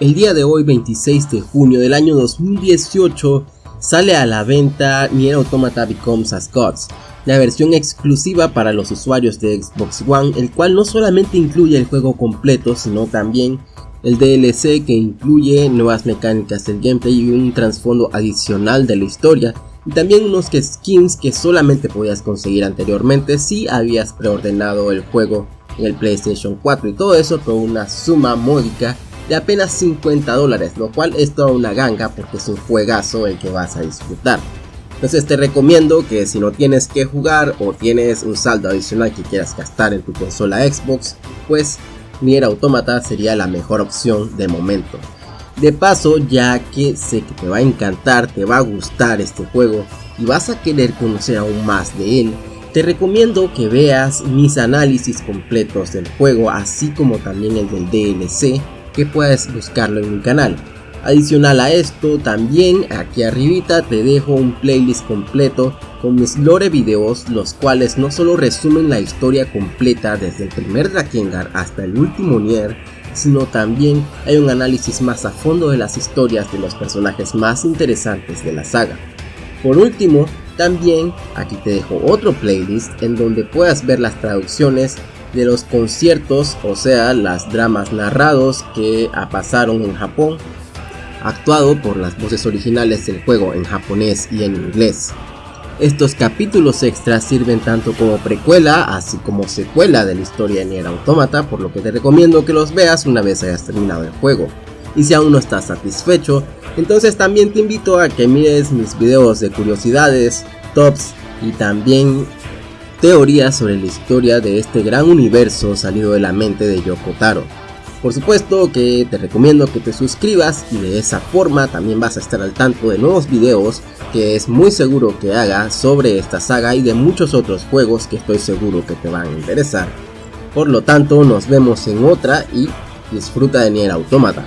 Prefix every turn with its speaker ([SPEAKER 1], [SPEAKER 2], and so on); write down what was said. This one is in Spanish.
[SPEAKER 1] El día de hoy 26 de junio del año 2018 sale a la venta Nier Automata Becomes as Gods, la versión exclusiva para los usuarios de Xbox One, el cual no solamente incluye el juego completo, sino también el DLC que incluye nuevas mecánicas del gameplay y un trasfondo adicional de la historia, y también unos skins que solamente podías conseguir anteriormente si habías preordenado el juego en el PlayStation 4 y todo eso por una suma módica de apenas 50 dólares, lo cual es toda una ganga porque es un juegazo el que vas a disfrutar. Entonces te recomiendo que si no tienes que jugar o tienes un saldo adicional que quieras gastar en tu consola Xbox, pues Nier Automata sería la mejor opción de momento. De paso, ya que sé que te va a encantar, te va a gustar este juego y vas a querer conocer aún más de él, te recomiendo que veas mis análisis completos del juego, así como también el del DLC, que puedes buscarlo en mi canal. Adicional a esto, también aquí arribita te dejo un playlist completo con mis lore videos, los cuales no solo resumen la historia completa desde el primer Drakengard hasta el último Nier, sino también hay un análisis más a fondo de las historias de los personajes más interesantes de la saga. Por último, también aquí te dejo otro playlist en donde puedas ver las traducciones de los conciertos, o sea, las dramas narrados que pasaron en Japón, actuado por las voces originales del juego en japonés y en inglés. Estos capítulos extras sirven tanto como precuela, así como secuela de la historia de Nier Automata, por lo que te recomiendo que los veas una vez hayas terminado el juego. Y si aún no estás satisfecho, entonces también te invito a que mires mis videos de curiosidades, tops y también teorías sobre la historia de este gran universo salido de la mente de Yoko Taro. Por supuesto que te recomiendo que te suscribas y de esa forma también vas a estar al tanto de nuevos videos que es muy seguro que haga sobre esta saga y de muchos otros juegos que estoy seguro que te van a interesar. Por lo tanto nos vemos en otra y disfruta de Nier Automata.